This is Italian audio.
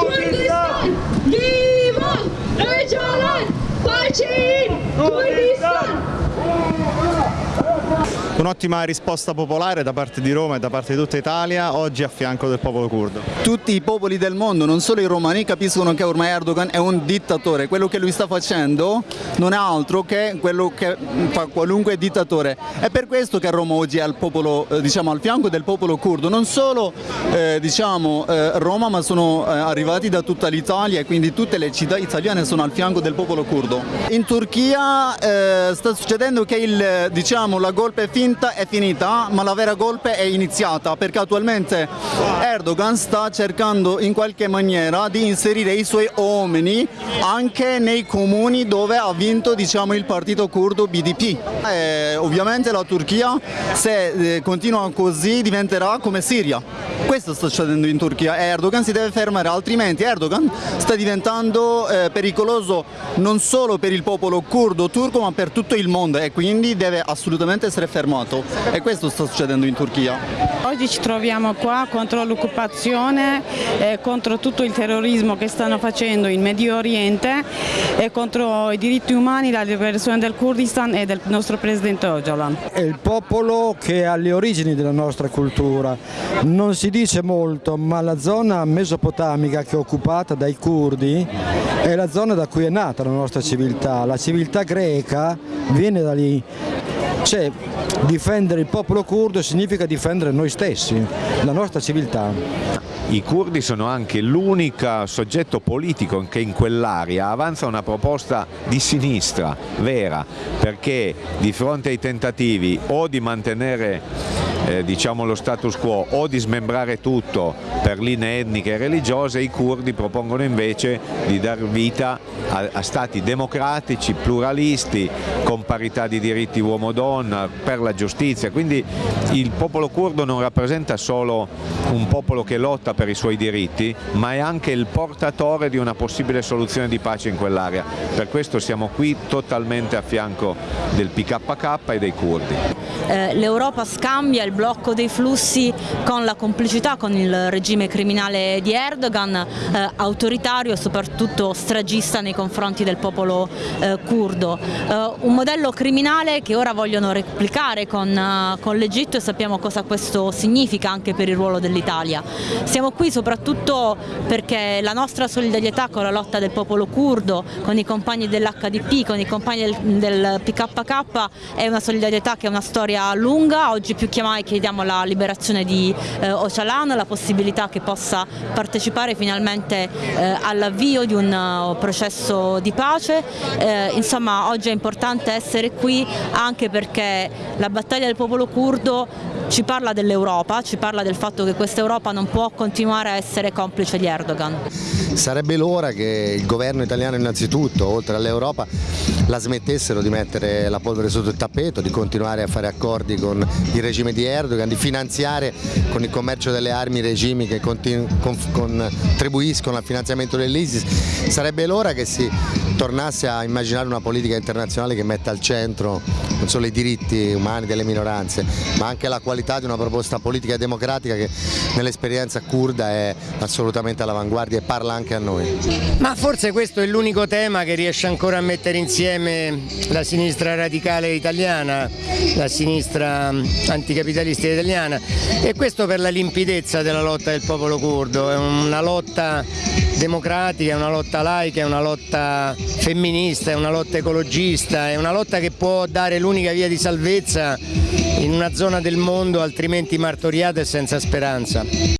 Kurdistan! Liman! Öcalan! Bahçeyin! Kurdistan! Un'ottima risposta popolare da parte di Roma e da parte di tutta Italia, oggi a fianco del popolo curdo. Tutti i popoli del mondo, non solo i romani, capiscono che ormai Erdogan è un dittatore, quello che lui sta facendo non è altro che quello che fa qualunque dittatore. È per questo che Roma oggi è al, popolo, eh, diciamo, al fianco del popolo curdo, non solo eh, diciamo, eh, Roma ma sono eh, arrivati da tutta l'Italia e quindi tutte le città italiane sono al fianco del popolo curdo. In Turchia eh, sta succedendo che il, diciamo, la golpe finta è finita ma la vera golpe è iniziata perché attualmente Erdogan sta cercando in qualche maniera di inserire i suoi uomini anche nei comuni dove ha vinto diciamo, il partito curdo BDP. Eh, ovviamente la Turchia se eh, continua così diventerà come Siria. Questo sta succedendo in Turchia e Erdogan si deve fermare altrimenti Erdogan sta diventando eh, pericoloso non solo per il popolo curdo turco ma per tutto il mondo e quindi deve assolutamente essere fermato e questo sta succedendo in Turchia. Oggi ci troviamo qua contro l'occupazione, eh, contro tutto il terrorismo che stanno facendo in Medio Oriente e contro i diritti umani, la liberazione del Kurdistan e del nostro presidente Öcalan. È il popolo che è alle origini della nostra cultura, non si dice molto ma la zona mesopotamica che è occupata dai curdi è la zona da cui è nata la nostra civiltà, la civiltà greca viene da lì, cioè difendere il popolo curdo significa difendere noi stessi, la nostra civiltà. I curdi sono anche l'unico soggetto politico che in quell'area avanza una proposta di sinistra vera perché di fronte ai tentativi o di mantenere eh, diciamo lo status quo o di smembrare tutto per linee etniche e religiose, i curdi propongono invece di dar vita a, a stati democratici, pluralisti, con parità di diritti uomo-donna, per la giustizia, quindi il popolo curdo non rappresenta solo un popolo che lotta per i suoi diritti, ma è anche il portatore di una possibile soluzione di pace in quell'area. Per questo siamo qui totalmente a fianco del PKK e dei curdi. Eh, L'Europa scambia il blocco dei flussi con la complicità con il regime criminale di Erdogan, eh, autoritario e soprattutto stragista nei confronti del popolo eh, curdo. Eh, un modello criminale che ora vogliono replicare con, eh, con l'Egitto e sappiamo cosa questo significa anche per il ruolo dell'Italia. Siamo qui soprattutto perché la nostra solidarietà con la lotta del popolo curdo, con i compagni dell'HDP, con i compagni del, del PKK è una solidarietà che è una storia lunga, oggi più che mai chiediamo la liberazione di eh, Ocalan, la possibilità che possa partecipare finalmente eh, all'avvio di un uh, processo di pace, eh, insomma oggi è importante essere qui anche perché la battaglia del popolo curdo ci parla dell'Europa, ci parla del fatto che questa Europa non può continuare a essere complice di Erdogan. Sarebbe l'ora che il governo italiano innanzitutto, oltre all'Europa, la smettessero di mettere la polvere sotto il tappeto, di continuare a fare accordi con il regime di Erdogan, di finanziare con il commercio delle armi regimi che contribuiscono al finanziamento dell'ISIS. Sarebbe l'ora che si tornasse a immaginare una politica internazionale che metta al centro non solo i diritti umani delle minoranze, ma anche la qualità di una proposta politica e democratica che nell'esperienza kurda è assolutamente all'avanguardia e parla anche a noi. Ma forse questo è l'unico tema che riesce ancora a mettere insieme la sinistra radicale italiana, la sinistra anticapitalistica italiana e questo per la limpidezza della lotta del popolo curdo, è una lotta democratica, è una lotta laica, è una lotta femminista, è una lotta ecologista, è una lotta che può dare l'unica via di salvezza in una zona del mondo altrimenti martoriata e senza speranza.